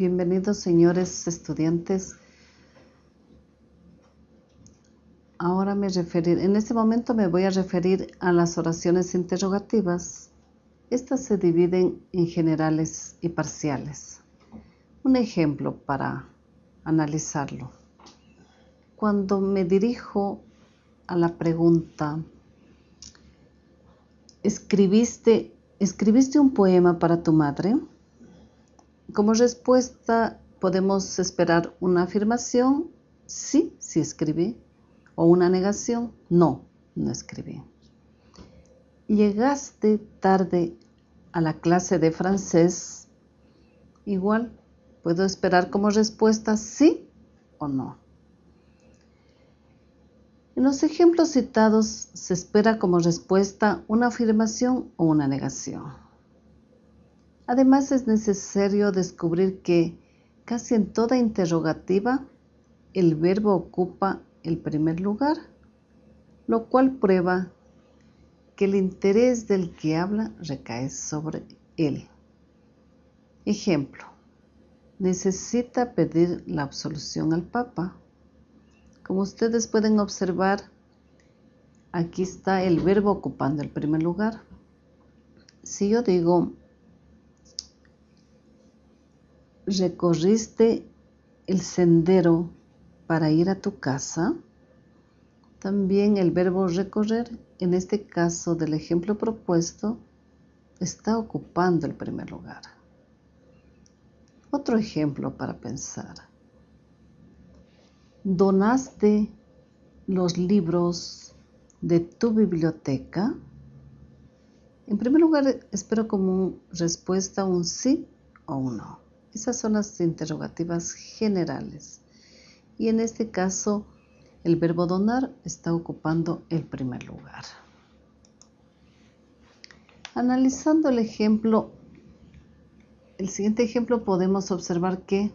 Bienvenidos señores estudiantes. Ahora me referiré, en este momento me voy a referir a las oraciones interrogativas. Estas se dividen en generales y parciales. Un ejemplo para analizarlo. Cuando me dirijo a la pregunta, ¿escribiste, ¿escribiste un poema para tu madre? Como respuesta podemos esperar una afirmación, sí, sí escribí, o una negación, no, no escribí. Llegaste tarde a la clase de francés, igual puedo esperar como respuesta sí o no. En los ejemplos citados se espera como respuesta una afirmación o una negación. Además es necesario descubrir que casi en toda interrogativa el verbo ocupa el primer lugar, lo cual prueba que el interés del que habla recae sobre él. Ejemplo, necesita pedir la absolución al Papa. Como ustedes pueden observar, aquí está el verbo ocupando el primer lugar. Si yo digo, recorriste el sendero para ir a tu casa, también el verbo recorrer, en este caso del ejemplo propuesto, está ocupando el primer lugar. Otro ejemplo para pensar. ¿Donaste los libros de tu biblioteca? En primer lugar, espero como respuesta un sí o un no. Esas son las interrogativas generales. Y en este caso, el verbo donar está ocupando el primer lugar. Analizando el ejemplo, el siguiente ejemplo podemos observar que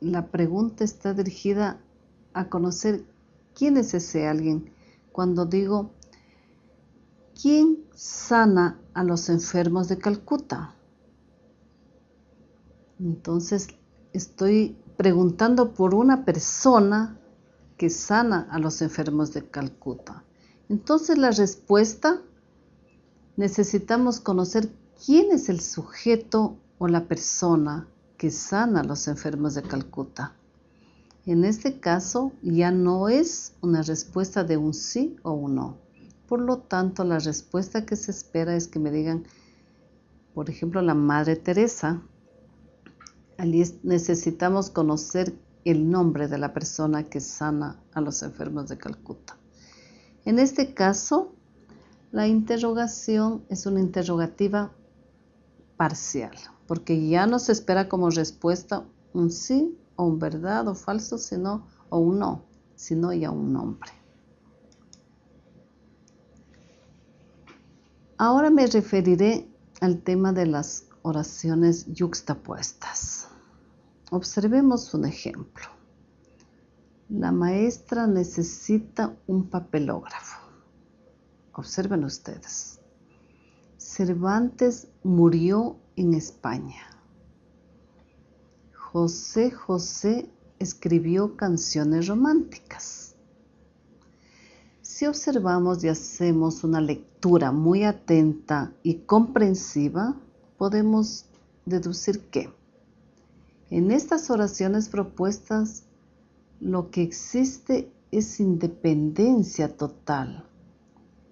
la pregunta está dirigida a conocer quién es ese alguien. Cuando digo, ¿quién sana a los enfermos de Calcuta? Entonces estoy preguntando por una persona que sana a los enfermos de Calcuta. Entonces la respuesta, necesitamos conocer quién es el sujeto o la persona que sana a los enfermos de Calcuta. En este caso ya no es una respuesta de un sí o un no. Por lo tanto, la respuesta que se espera es que me digan, por ejemplo, la Madre Teresa. Necesitamos conocer el nombre de la persona que sana a los enfermos de Calcuta. En este caso, la interrogación es una interrogativa parcial, porque ya no se espera como respuesta un sí o un verdad o falso, sino o un no, sino ya un nombre. Ahora me referiré al tema de las oraciones yuxtapuestas. Observemos un ejemplo. La maestra necesita un papelógrafo. Observen ustedes. Cervantes murió en España. José José escribió canciones románticas. Si observamos y hacemos una lectura muy atenta y comprensiva, podemos deducir que en estas oraciones propuestas lo que existe es independencia total,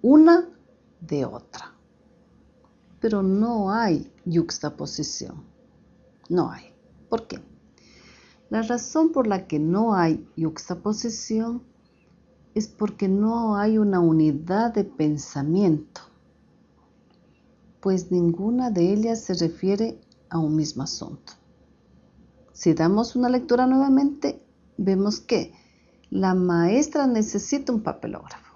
una de otra. Pero no hay yuxtaposición. No hay. ¿Por qué? La razón por la que no hay yuxtaposición es porque no hay una unidad de pensamiento, pues ninguna de ellas se refiere a un mismo asunto. Si damos una lectura nuevamente, vemos que la maestra necesita un papelógrafo.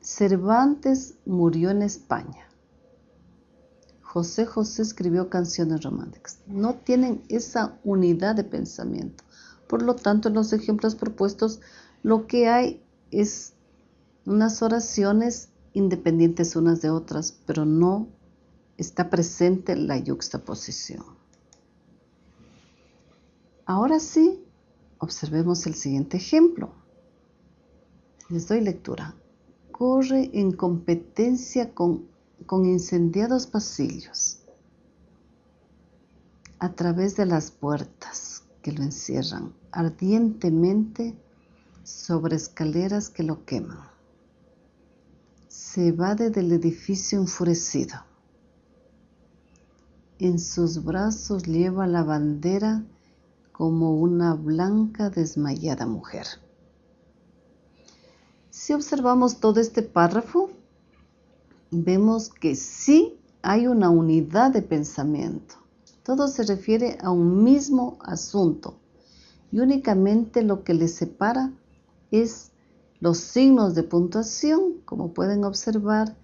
Cervantes murió en España. José José escribió canciones románticas. No tienen esa unidad de pensamiento. Por lo tanto, en los ejemplos propuestos, lo que hay es unas oraciones independientes unas de otras, pero no está presente la yuxtaposición. Ahora sí, observemos el siguiente ejemplo. Les doy lectura. Corre en competencia con, con incendiados pasillos a través de las puertas que lo encierran ardientemente sobre escaleras que lo queman. Se evade del edificio enfurecido. En sus brazos lleva la bandera como una blanca desmayada mujer. Si observamos todo este párrafo, vemos que sí hay una unidad de pensamiento. Todo se refiere a un mismo asunto y únicamente lo que les separa es los signos de puntuación, como pueden observar,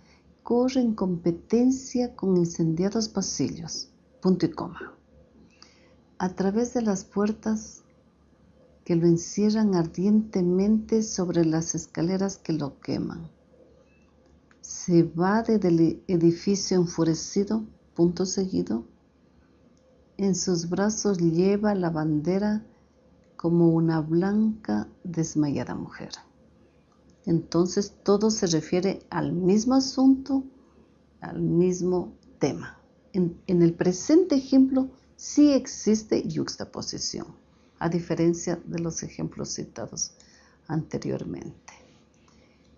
corren competencia con incendiados pasillos, punto y coma. A través de las puertas que lo encierran ardientemente sobre las escaleras que lo queman. Se va del edificio enfurecido, punto seguido. En sus brazos lleva la bandera como una blanca desmayada mujer. Entonces todo se refiere al mismo asunto, al mismo tema. En, en el presente ejemplo sí existe yuxtaposición a diferencia de los ejemplos citados anteriormente.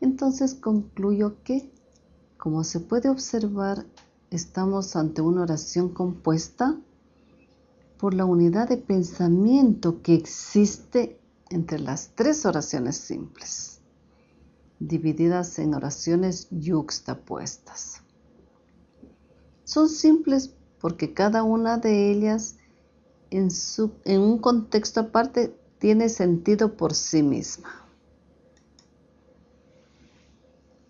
Entonces concluyo que, como se puede observar, estamos ante una oración compuesta por la unidad de pensamiento que existe entre las tres oraciones simples, divididas en oraciones yuxtapuestas. Son simples porque cada una de ellas en, un contexto aparte tiene sentido por sí misma.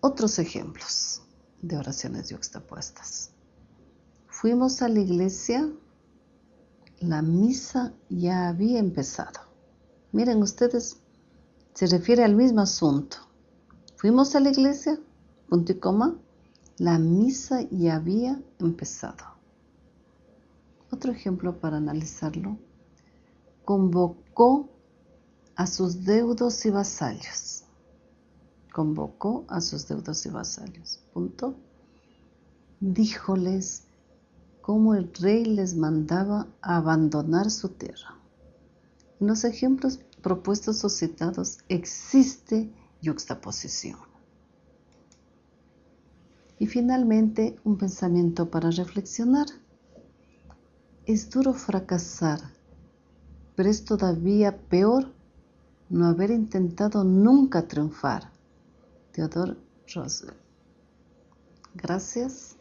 Otros ejemplos de oraciones yuxtapuestas. Fuimos a la iglesia, la misa ya había empezado. Miren ustedes, se refiere al mismo asunto. Fuimos a la iglesia, punto y coma, la misa ya había empezado. Otro ejemplo para analizarlo. Convocó a sus deudos y vasallos. Convocó a sus deudos y vasallos. Punto. Díjoles cómo el rey les mandaba abandonar su tierra. En los ejemplos propuestos o citados existe yuxtaposición. Y finalmente, un pensamiento para reflexionar. Es duro fracasar, pero es todavía peor no haber intentado nunca triunfar. Theodore Roosevelt. Gracias.